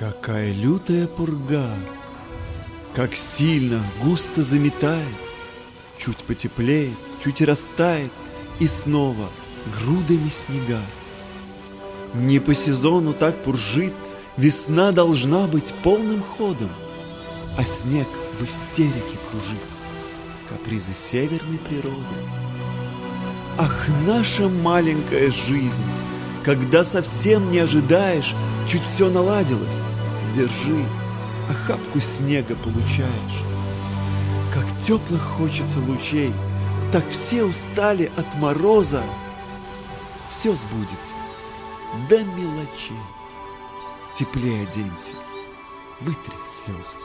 Какая лютая пурга, как сильно, густо заметает, Чуть потеплеет, чуть растает, и снова грудами снега. Не по сезону так пуржит, весна должна быть полным ходом, А снег в истерике кружит, капризы северной природы. Ах, наша маленькая жизнь, когда совсем не ожидаешь, чуть все наладилось, держи, охапку снега получаешь. Как теплых хочется лучей, так все устали от мороза. Все сбудется до мелочей. Теплее оденься, вытри слезы.